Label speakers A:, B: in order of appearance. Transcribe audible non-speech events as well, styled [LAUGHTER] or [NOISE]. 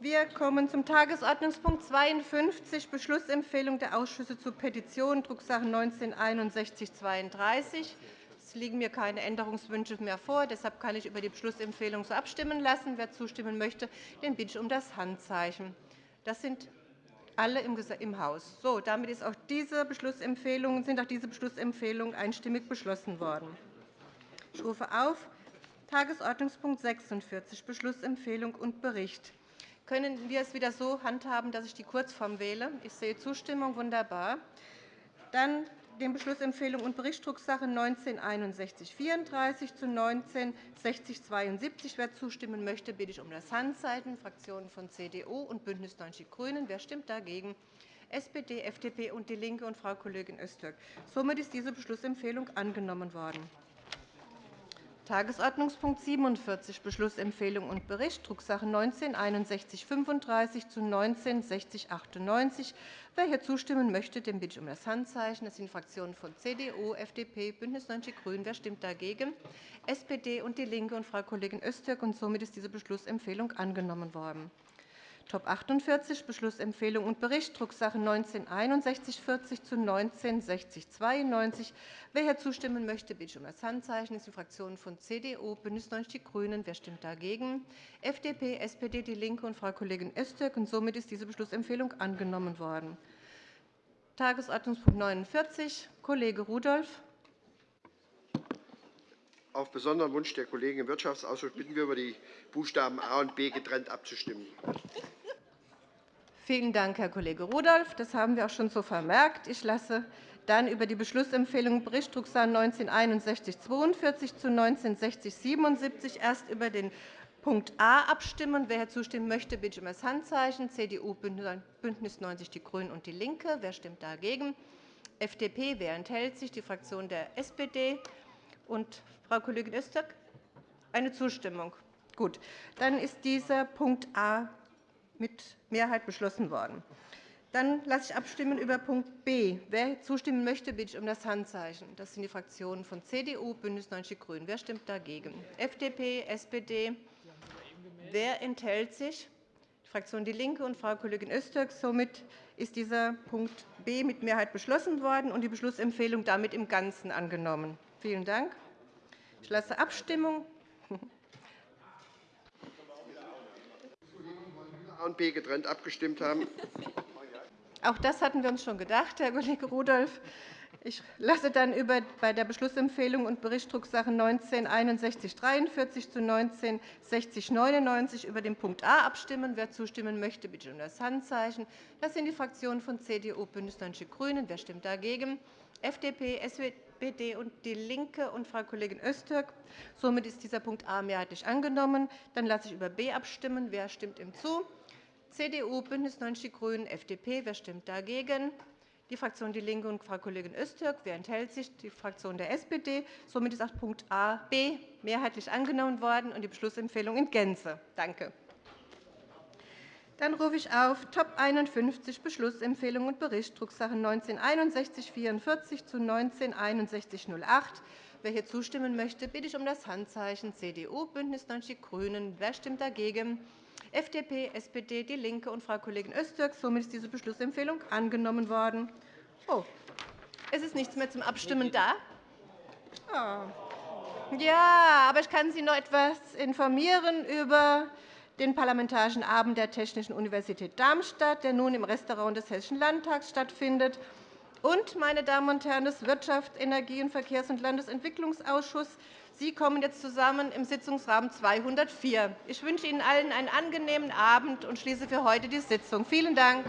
A: Wir kommen zum Tagesordnungspunkt 52, Beschlussempfehlung der Ausschüsse zu Petitionen, Drucksache 19-6132. Es liegen mir keine Änderungswünsche mehr vor. Deshalb kann ich über die Beschlussempfehlung so abstimmen lassen. Wer zustimmen möchte, den bitte ich um das Handzeichen. Das sind alle im Haus. So, damit ist auch diese Beschlussempfehlung, sind auch diese Beschlussempfehlungen einstimmig beschlossen worden. Ich rufe auf Tagesordnungspunkt 46, Beschlussempfehlung und Bericht. Können wir es wieder so handhaben, dass ich die Kurzform wähle? Ich sehe Zustimmung. Wunderbar. Dann den Beschlussempfehlung und Bericht Drucksache 19-6134 zu 19-6072. Wer zustimmen möchte, bitte ich um das Handzeichen. Fraktionen von CDU und BÜNDNIS 90 die GRÜNEN. Wer stimmt dagegen? SPD, FDP und DIE LINKE und Frau Kollegin Öztürk. Somit ist diese Beschlussempfehlung angenommen worden. Tagesordnungspunkt 47, Beschlussempfehlung und Bericht, Drucksache 19-6135 zu 19-6098. Wer hier zustimmen möchte, dem bitte ich um das Handzeichen. Das sind Fraktionen von CDU, FDP, BÜNDNIS 90 die GRÜNEN. Wer stimmt dagegen? SPD und DIE LINKE und Frau Kollegin Öztürk. Und somit ist diese Beschlussempfehlung angenommen worden. Top 48 Beschlussempfehlung und Bericht, Drucksache 19-6140 zu 19-6092. Wer hier zustimmen möchte, bitte ich um das Handzeichen. Das sind Fraktionen von CDU, BÜNDNIS 90 die GRÜNEN. Wer stimmt dagegen? FDP, SPD, DIE LINKE und Frau Kollegin Öztürk. Und somit ist diese Beschlussempfehlung angenommen worden. Tagesordnungspunkt 49, Kollege Rudolph.
B: Auf besonderen Wunsch der Kollegen im Wirtschaftsausschuss bitten wir, über die Buchstaben A und B getrennt abzustimmen.
A: Vielen Dank, Herr Kollege Rudolph. Das haben wir auch schon so vermerkt. Ich lasse dann über die Beschlussempfehlung Bericht Drucksache 19-6142 zu 19-6077 erst über den Punkt A abstimmen. Wer zustimmen möchte, bitte ich um das Handzeichen. CDU, BÜNDNIS 90 die GRÜNEN und DIE LINKE. Wer stimmt dagegen? FDP. Wer enthält sich? Die Fraktion der SPD. Und Frau Kollegin Öztürk? Eine Zustimmung. Gut. Dann ist dieser Punkt A mit Mehrheit beschlossen worden. Dann lasse ich abstimmen über Punkt B. Wer zustimmen möchte, bitte ich um das Handzeichen. Das sind die Fraktionen von CDU, BÜNDNIS 90 die GRÜNEN. Wer stimmt dagegen? FDP, SPD. Wer enthält sich? Die Fraktion DIE LINKE und Frau Kollegin Öztürk. Somit ist dieser Punkt B mit Mehrheit beschlossen worden und die Beschlussempfehlung damit im Ganzen angenommen. Vielen Dank. Ich lasse Abstimmung.
B: Und B getrennt abgestimmt haben. [LAUGHS]
A: Auch das hatten wir uns schon gedacht, Herr Kollege Rudolph. Ich lasse dann über, bei der Beschlussempfehlung und Bericht Drucksache 19-6143 zu 19-6099 über den Punkt A abstimmen. Wer zustimmen möchte, bitte um das Handzeichen. Das sind die Fraktionen von CDU, BÜNDNIS 90 die GRÜNEN. Wer stimmt dagegen? FDP, SPD und DIE LINKE und Frau Kollegin Öztürk. Somit ist dieser Punkt A mehrheitlich angenommen. Dann lasse ich über B abstimmen. Wer stimmt ihm zu? CDU, BÜNDNIS 90 die GRÜNEN, FDP. Wer stimmt dagegen? Die Fraktion DIE LINKE und Frau Kollegin Öztürk. Wer enthält sich? Die Fraktion der SPD. Somit ist auch Punkt A, B mehrheitlich angenommen worden und die Beschlussempfehlung in Gänze. Danke. Dann rufe ich auf Top 51 Beschlussempfehlung und Bericht Drucksache 19-6144 zu 19-6108. Wer hier zustimmen möchte, bitte ich um das Handzeichen CDU, BÜNDNIS 90 die GRÜNEN. Wer stimmt dagegen? FDP, SPD, DIE LINKE und Frau Kollegin Öztürk. Somit ist diese Beschlussempfehlung angenommen worden. Oh, es ist nichts mehr zum Abstimmen da. Oh. Ja, aber ich kann Sie noch etwas informieren über den Parlamentarischen Abend der Technischen Universität Darmstadt, der nun im Restaurant des Hessischen Landtags stattfindet. Und, meine Damen und Herren des Wirtschafts-, Energie-, und Verkehrs- und Landesentwicklungsausschusses, Sie kommen jetzt zusammen im Sitzungsraum 204. Ich wünsche Ihnen allen einen angenehmen Abend und schließe für heute die Sitzung. Vielen Dank.